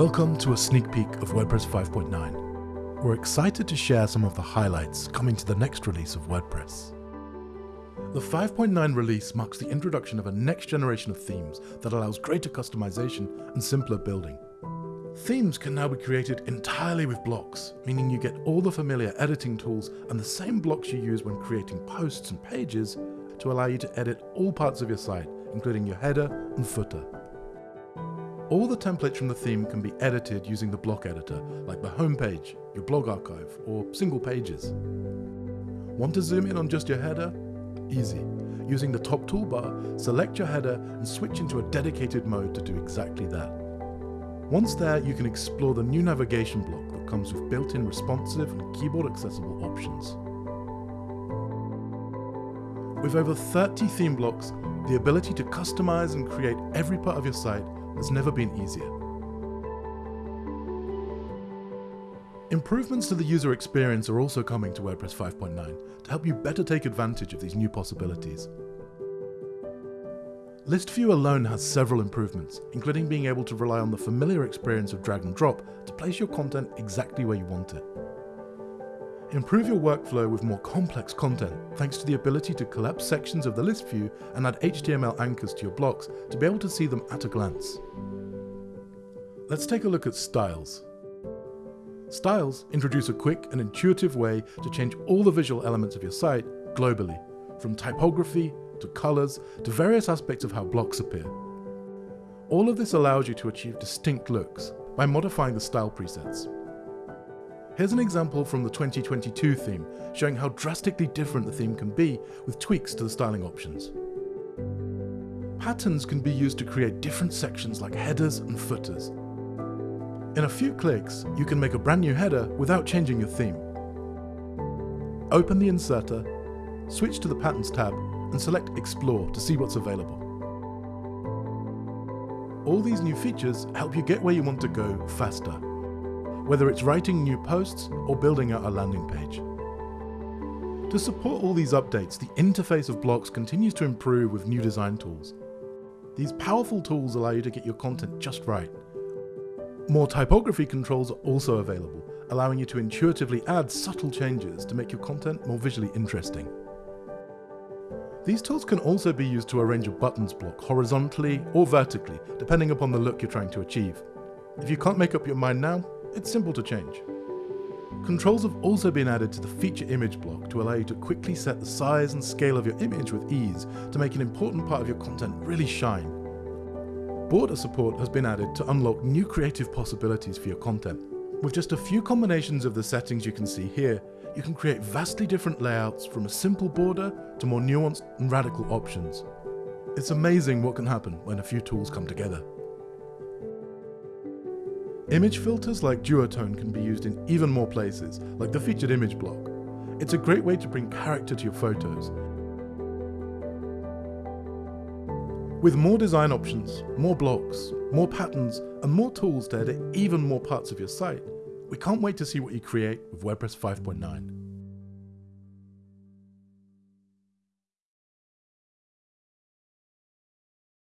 Welcome to a sneak peek of WordPress 5.9. We're excited to share some of the highlights coming to the next release of WordPress. The 5.9 release marks the introduction of a next generation of themes that allows greater customization and simpler building. Themes can now be created entirely with blocks, meaning you get all the familiar editing tools and the same blocks you use when creating posts and pages to allow you to edit all parts of your site, including your header and footer. All the templates from the theme can be edited using the block editor, like the homepage, your blog archive, or single pages. Want to zoom in on just your header? Easy. Using the top toolbar, select your header and switch into a dedicated mode to do exactly that. Once there, you can explore the new navigation block that comes with built-in responsive and keyboard accessible options. With over 30 theme blocks, the ability to customize and create every part of your site has never been easier. Improvements to the user experience are also coming to WordPress 5.9 to help you better take advantage of these new possibilities. List View alone has several improvements, including being able to rely on the familiar experience of drag and drop to place your content exactly where you want it. Improve your workflow with more complex content thanks to the ability to collapse sections of the list view and add HTML anchors to your blocks to be able to see them at a glance. Let's take a look at styles. Styles introduce a quick and intuitive way to change all the visual elements of your site globally, from typography to colors to various aspects of how blocks appear. All of this allows you to achieve distinct looks by modifying the style presets. Here's an example from the 2022 theme, showing how drastically different the theme can be with tweaks to the styling options. Patterns can be used to create different sections like headers and footers. In a few clicks, you can make a brand new header without changing your theme. Open the inserter, switch to the Patterns tab, and select Explore to see what's available. All these new features help you get where you want to go faster whether it's writing new posts or building out a landing page. To support all these updates, the interface of blocks continues to improve with new design tools. These powerful tools allow you to get your content just right. More typography controls are also available, allowing you to intuitively add subtle changes to make your content more visually interesting. These tools can also be used to arrange a buttons block horizontally or vertically, depending upon the look you're trying to achieve. If you can't make up your mind now, it's simple to change. Controls have also been added to the feature image block to allow you to quickly set the size and scale of your image with ease to make an important part of your content really shine. Border support has been added to unlock new creative possibilities for your content. With just a few combinations of the settings you can see here, you can create vastly different layouts from a simple border to more nuanced and radical options. It's amazing what can happen when a few tools come together. Image filters like duotone can be used in even more places, like the featured image block. It's a great way to bring character to your photos. With more design options, more blocks, more patterns, and more tools to edit even more parts of your site, we can't wait to see what you create with WordPress 5.9.